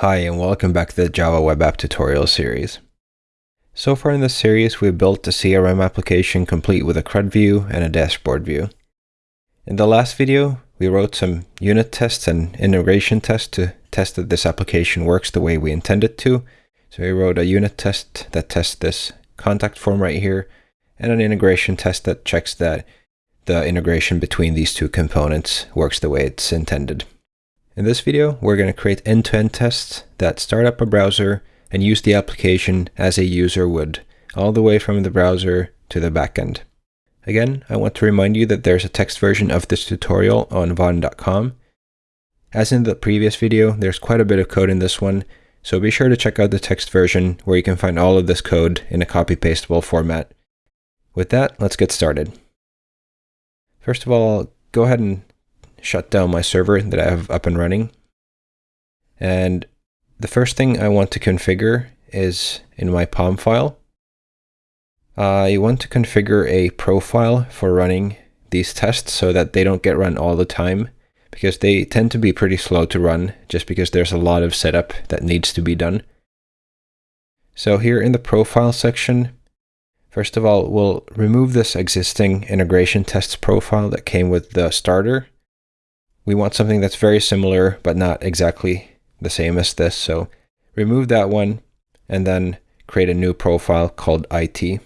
Hi and welcome back to the Java Web App tutorial series. So far in this series we've built a CRM application complete with a CRUD view and a dashboard view. In the last video we wrote some unit tests and integration tests to test that this application works the way we intend it to. So we wrote a unit test that tests this contact form right here and an integration test that checks that the integration between these two components works the way it's intended. In this video, we're going to create end-to-end -end tests that start up a browser and use the application as a user would, all the way from the browser to the backend. Again, I want to remind you that there's a text version of this tutorial on vaadin.com. As in the previous video, there's quite a bit of code in this one, so be sure to check out the text version where you can find all of this code in a copy-pastable format. With that, let's get started. First of all, go ahead and shut down my server that I have up and running. And the first thing I want to configure is in my POM file. I want to configure a profile for running these tests so that they don't get run all the time because they tend to be pretty slow to run just because there's a lot of setup that needs to be done. So here in the profile section, first of all, we'll remove this existing integration tests profile that came with the starter we want something that's very similar, but not exactly the same as this. So remove that one and then create a new profile called IT.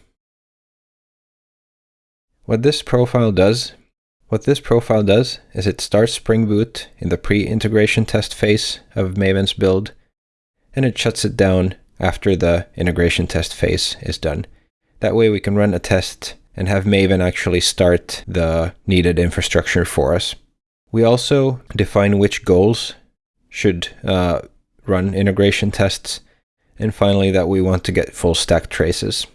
What this profile does, what this profile does is it starts Spring Boot in the pre-integration test phase of Maven's build, and it shuts it down after the integration test phase is done. That way we can run a test and have Maven actually start the needed infrastructure for us. We also define which goals should uh, run integration tests, and finally that we want to get full stack traces.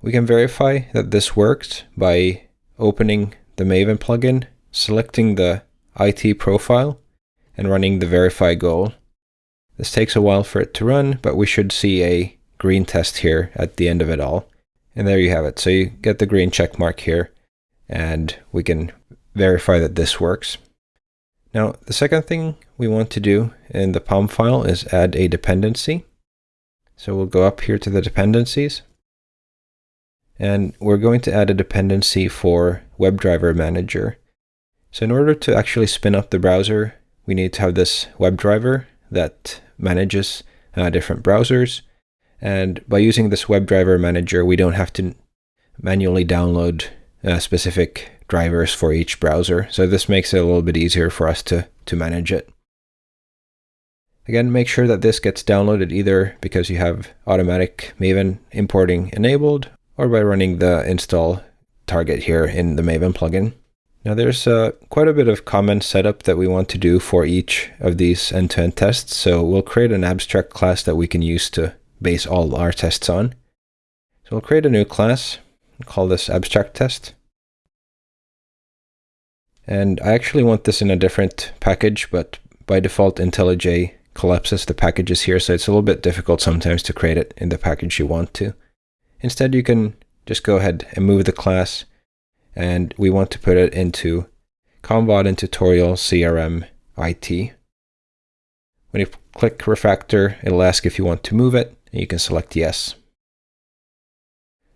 We can verify that this works by opening the Maven plugin, selecting the IT profile, and running the verify goal. This takes a while for it to run, but we should see a green test here at the end of it all. And there you have it. So you get the green check mark here, and we can verify that this works. Now, the second thing we want to do in the POM file is add a dependency. So we'll go up here to the dependencies. And we're going to add a dependency for WebDriver Manager. So in order to actually spin up the browser, we need to have this WebDriver that manages uh, different browsers. And by using this WebDriver Manager, we don't have to manually download uh, specific drivers for each browser. So this makes it a little bit easier for us to, to manage it. Again, make sure that this gets downloaded either because you have automatic Maven importing enabled or by running the install target here in the Maven plugin. Now there's uh, quite a bit of common setup that we want to do for each of these end-to-end -end tests. So we'll create an abstract class that we can use to base all our tests on. So we'll create a new class, call this abstract test. And I actually want this in a different package, but by default IntelliJ collapses the packages here, so it's a little bit difficult sometimes to create it in the package you want to. Instead, you can just go ahead and move the class, and we want to put it into COM Vaadin tutorial CRM IT. When you click refactor, it'll ask if you want to move it, and you can select yes.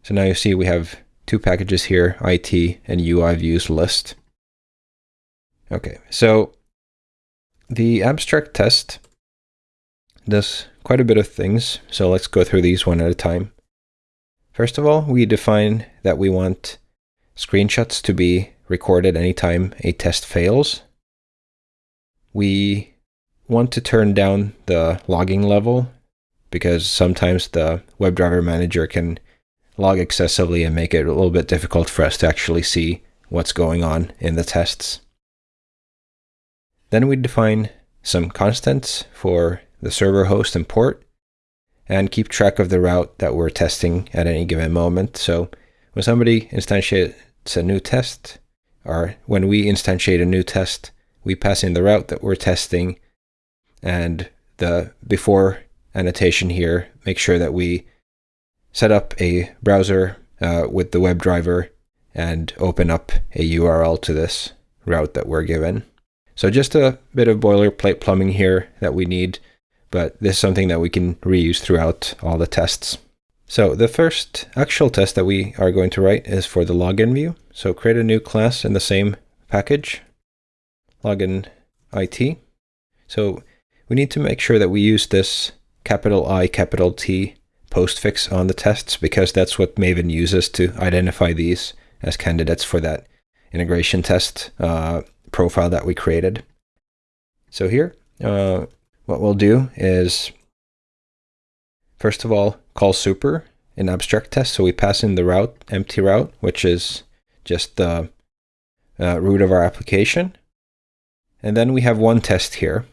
So now you see we have two packages here, IT and UI views list. Okay, so the abstract test does quite a bit of things, so let's go through these one at a time. First of all, we define that we want screenshots to be recorded anytime a test fails. We want to turn down the logging level because sometimes the WebDriver manager can log excessively and make it a little bit difficult for us to actually see what's going on in the tests. Then we define some constants for the server host and port and keep track of the route that we're testing at any given moment. So when somebody instantiates a new test, or when we instantiate a new test, we pass in the route that we're testing and the before annotation here, make sure that we set up a browser uh, with the WebDriver and open up a URL to this route that we're given. So just a bit of boilerplate plumbing here that we need, but this is something that we can reuse throughout all the tests. So the first actual test that we are going to write is for the login view. So create a new class in the same package, login IT. So we need to make sure that we use this capital I, capital T postfix on the tests because that's what Maven uses to identify these as candidates for that integration test uh, profile that we created. So here, uh, what we'll do is, first of all, call super in abstract test. So we pass in the route, empty route, which is just the uh, root of our application. And then we have one test here.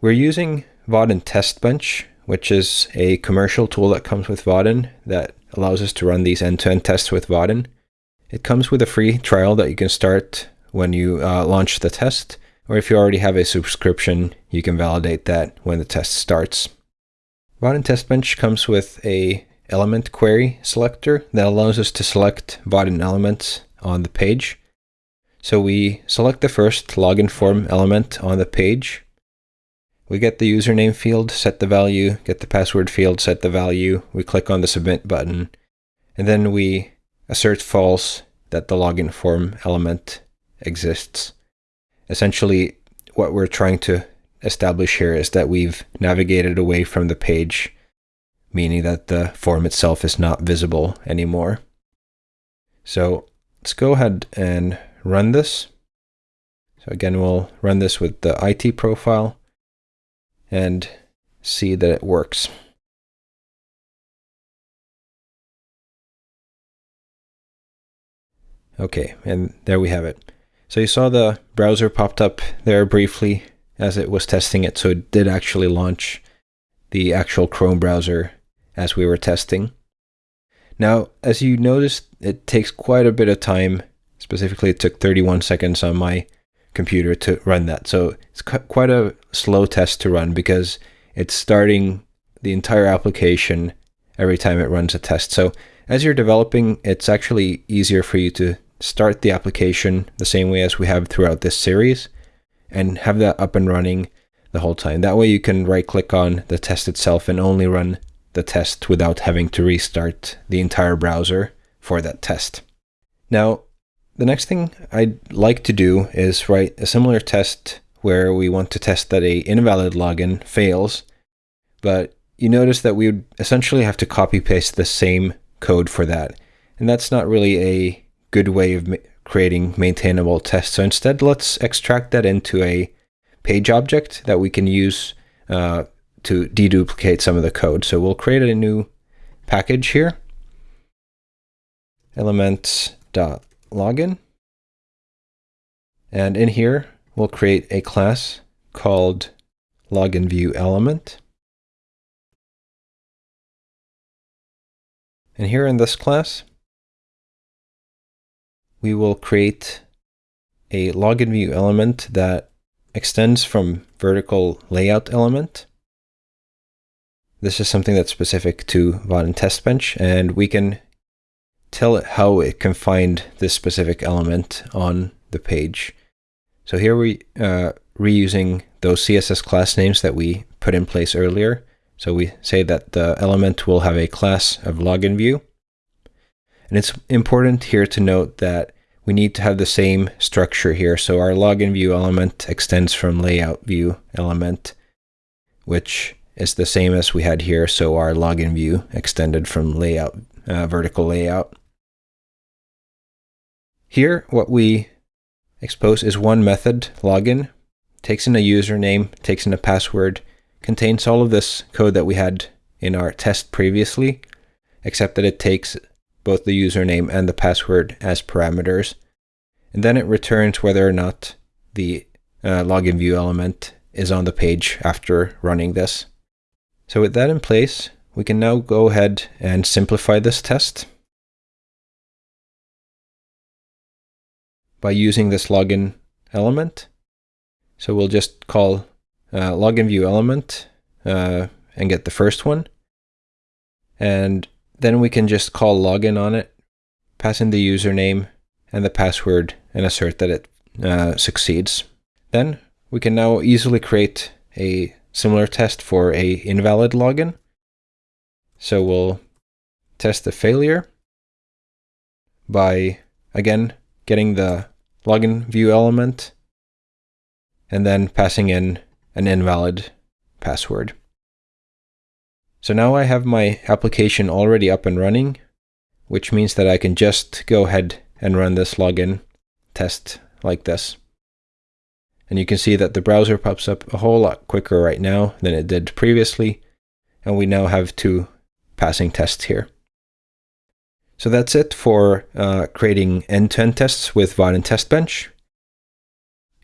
We're using Vaadin Test Bench, which is a commercial tool that comes with Vaadin that allows us to run these end-to-end -end tests with Vaadin. It comes with a free trial that you can start when you uh, launch the test, or if you already have a subscription, you can validate that when the test starts. Vaadin Test Bench comes with a element query selector that allows us to select Vaadin elements on the page. So we select the first login form element on the page. We get the username field, set the value, get the password field, set the value. We click on the submit button, and then we assert false that the login form element exists. Essentially, what we're trying to establish here is that we've navigated away from the page, meaning that the form itself is not visible anymore. So let's go ahead and run this. So again, we'll run this with the IT profile and see that it works. Okay, and there we have it. So you saw the browser popped up there briefly as it was testing it, so it did actually launch the actual Chrome browser as we were testing. Now, as you noticed, it takes quite a bit of time. Specifically, it took 31 seconds on my computer to run that. So it's quite a slow test to run because it's starting the entire application every time it runs a test. So as you're developing, it's actually easier for you to start the application the same way as we have throughout this series and have that up and running the whole time. That way you can right click on the test itself and only run the test without having to restart the entire browser for that test. Now, the next thing I'd like to do is write a similar test where we want to test that a invalid login fails, but you notice that we would essentially have to copy paste the same code for that. And that's not really a good way of creating maintainable tests. So instead, let's extract that into a page object that we can use uh, to deduplicate some of the code. So we'll create a new package here, elements.login. And in here, we'll create a class called login view element. And here in this class, we will create a login view element that extends from vertical layout element. This is something that's specific to Vaadin Test Bench, and we can tell it how it can find this specific element on the page. So here we uh, reusing those CSS class names that we put in place earlier. So we say that the element will have a class of login view. And it's important here to note that we need to have the same structure here. So our login view element extends from layout view element, which is the same as we had here. So our login view extended from layout, uh, vertical layout. Here, what we expose is one method, login, takes in a username, takes in a password, contains all of this code that we had in our test previously, except that it takes both the username and the password as parameters. And then it returns whether or not the uh, login view element is on the page after running this. So with that in place, we can now go ahead and simplify this test by using this login element. So we'll just call uh, login view element uh, and get the first one. And then we can just call login on it, pass in the username and the password, and assert that it uh, succeeds. Then we can now easily create a similar test for a invalid login. So we'll test the failure by, again, getting the login view element and then passing in an invalid password. So now I have my application already up and running, which means that I can just go ahead and run this login test like this. And you can see that the browser pops up a whole lot quicker right now than it did previously. And we now have two passing tests here. So that's it for uh, creating end-to-end -end tests with Vaadin Test Bench.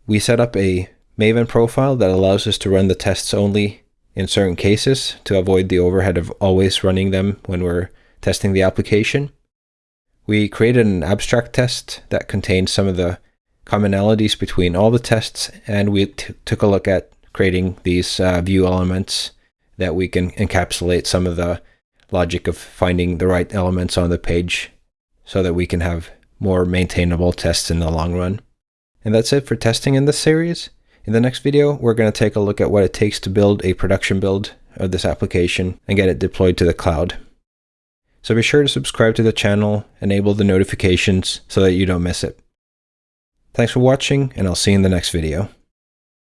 We set up a Maven profile that allows us to run the tests only in certain cases to avoid the overhead of always running them when we're testing the application. We created an abstract test that contained some of the commonalities between all the tests, and we took a look at creating these uh, view elements that we can encapsulate some of the logic of finding the right elements on the page so that we can have more maintainable tests in the long run. And that's it for testing in this series. In the next video, we're going to take a look at what it takes to build a production build of this application and get it deployed to the cloud. So be sure to subscribe to the channel, enable the notifications so that you don't miss it. Thanks for watching, and I'll see you in the next video.